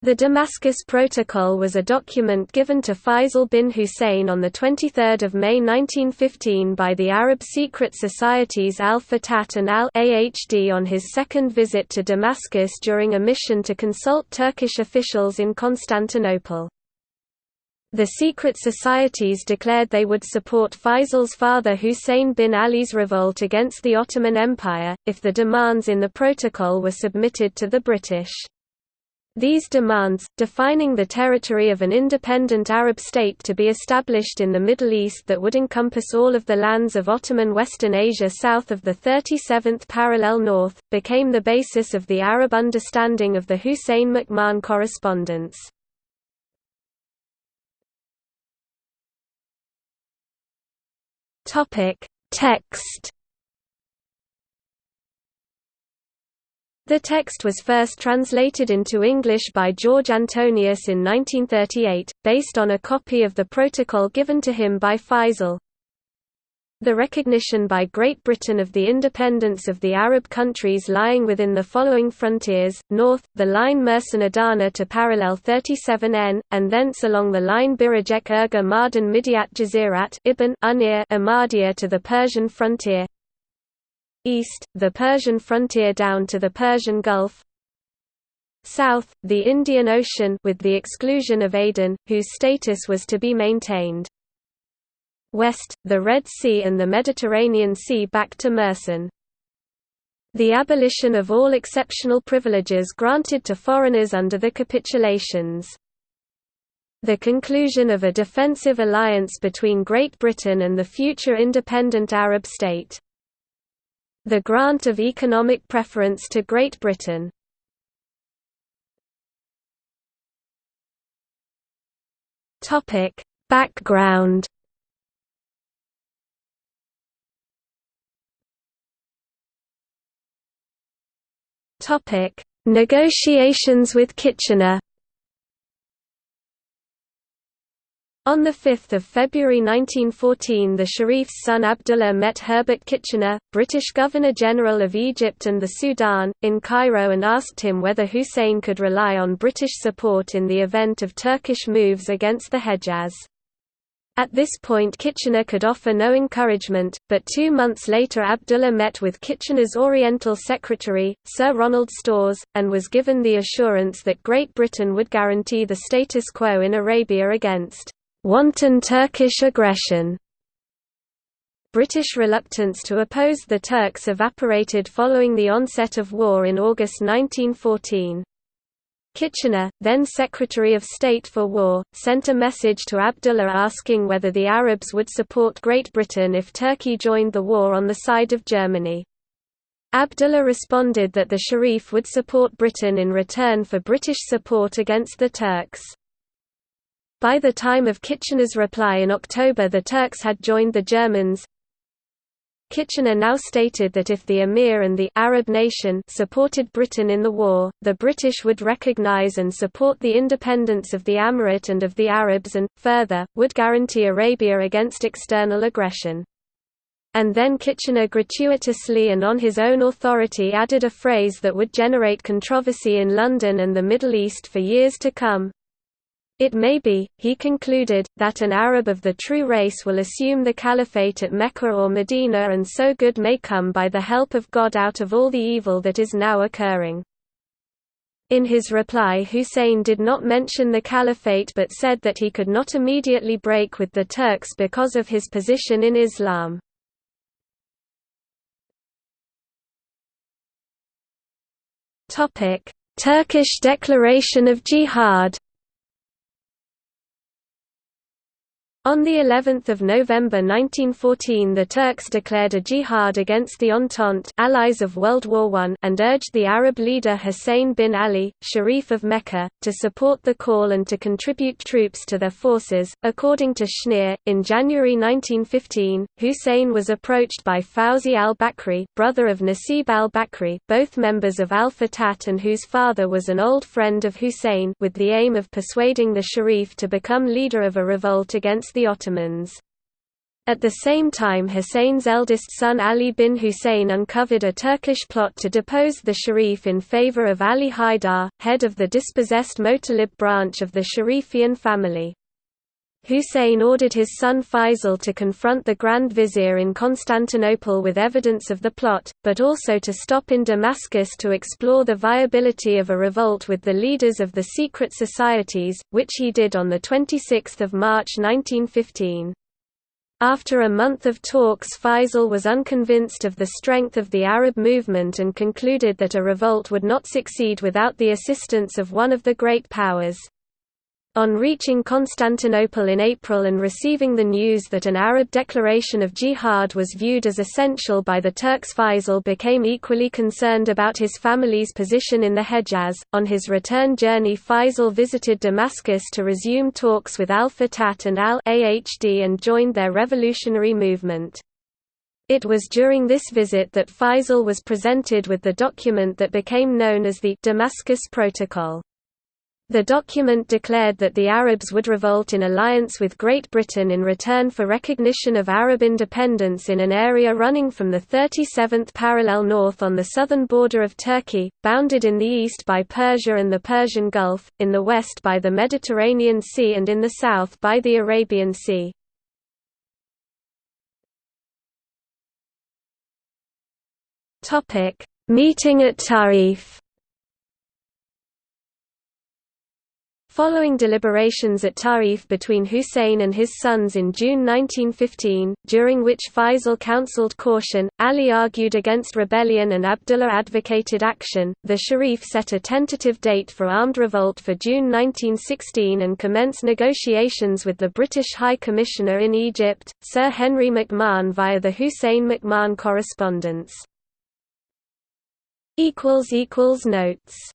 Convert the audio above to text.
The Damascus Protocol was a document given to Faisal bin Hussein on 23 May 1915 by the Arab secret societies Al-Fatat and Al-Ahd on his second visit to Damascus during a mission to consult Turkish officials in Constantinople. The secret societies declared they would support Faisal's father Hussein bin Ali's revolt against the Ottoman Empire, if the demands in the protocol were submitted to the British. These demands, defining the territory of an independent Arab state to be established in the Middle East that would encompass all of the lands of Ottoman Western Asia south of the 37th parallel north, became the basis of the Arab understanding of the Hussein-McMahon correspondence. Text The text was first translated into English by George Antonius in 1938, based on a copy of the protocol given to him by Faisal. The recognition by Great Britain of the independence of the Arab countries lying within the following frontiers, north, the line Mersin Adana to parallel 37N, and thence along the line Birajek Urfa Mardin Midyat Jazirat Ibn Umar to the Persian frontier, East, the Persian frontier down to the Persian Gulf. South, the Indian Ocean with the exclusion of Aden, whose status was to be maintained. West, the Red Sea and the Mediterranean Sea back to Mersin. The abolition of all exceptional privileges granted to foreigners under the capitulations. The conclusion of a defensive alliance between Great Britain and the future independent Arab state the grant of economic preference to Great Britain. Topic: Background. Topic: Negotiations with Kitchener. On 5 February 1914 the Sharif's son Abdullah met Herbert Kitchener, British Governor-General of Egypt and the Sudan, in Cairo and asked him whether Hussein could rely on British support in the event of Turkish moves against the Hejaz. At this point Kitchener could offer no encouragement, but two months later Abdullah met with Kitchener's Oriental Secretary, Sir Ronald Storrs, and was given the assurance that Great Britain would guarantee the status quo in Arabia against wanton Turkish aggression. British reluctance to oppose the Turks evaporated following the onset of war in August 1914. Kitchener, then Secretary of State for War, sent a message to Abdullah asking whether the Arabs would support Great Britain if Turkey joined the war on the side of Germany. Abdullah responded that the Sharif would support Britain in return for British support against the Turks. By the time of Kitchener's reply in October the Turks had joined the Germans. Kitchener now stated that if the Emir and the Arab nation supported Britain in the war, the British would recognize and support the independence of the Emirate and of the Arabs and, further, would guarantee Arabia against external aggression. And then Kitchener gratuitously and on his own authority added a phrase that would generate controversy in London and the Middle East for years to come, it may be, he concluded, that an Arab of the true race will assume the caliphate at Mecca or Medina and so good may come by the help of God out of all the evil that is now occurring. In his reply Hussein did not mention the caliphate but said that he could not immediately break with the Turks because of his position in Islam. Turkish declaration of jihad On the 11th of November 1914 the Turks declared a jihad against the Entente allies of World War I and urged the Arab leader Hussein bin Ali, Sharif of Mecca, to support the call and to contribute troops to their forces. According to Schneer, in January 1915, Hussein was approached by Fawzi al-Bakri, brother of Nasib al-Bakri, both members of al-Fatat and whose father was an old friend of Hussein with the aim of persuading the Sharif to become leader of a revolt against the Ottomans. At the same time Hussein's eldest son Ali bin Hussein uncovered a Turkish plot to depose the Sharif in favor of Ali Haidar, head of the dispossessed Motalib branch of the Sharifian family. Hussein ordered his son Faisal to confront the Grand Vizier in Constantinople with evidence of the plot, but also to stop in Damascus to explore the viability of a revolt with the leaders of the secret societies, which he did on 26 March 1915. After a month of talks Faisal was unconvinced of the strength of the Arab movement and concluded that a revolt would not succeed without the assistance of one of the great powers. On reaching Constantinople in April and receiving the news that an Arab declaration of jihad was viewed as essential by the Turks Faisal became equally concerned about his family's position in the Hejaz. On his return journey Faisal visited Damascus to resume talks with al-Fatat and al-Ahd and joined their revolutionary movement. It was during this visit that Faisal was presented with the document that became known as the Damascus Protocol. The document declared that the Arabs would revolt in alliance with Great Britain in return for recognition of Arab independence in an area running from the 37th parallel north on the southern border of Turkey, bounded in the east by Persia and the Persian Gulf, in the west by the Mediterranean Sea and in the south by the Arabian Sea. Meeting at Ta'if Following deliberations at Ta'if between Hussein and his sons in June 1915, during which Faisal counseled caution, Ali argued against rebellion and Abdullah advocated action, the Sharif set a tentative date for armed revolt for June 1916 and commenced negotiations with the British High Commissioner in Egypt, Sir Henry McMahon via the Hussein-McMahon correspondence. Notes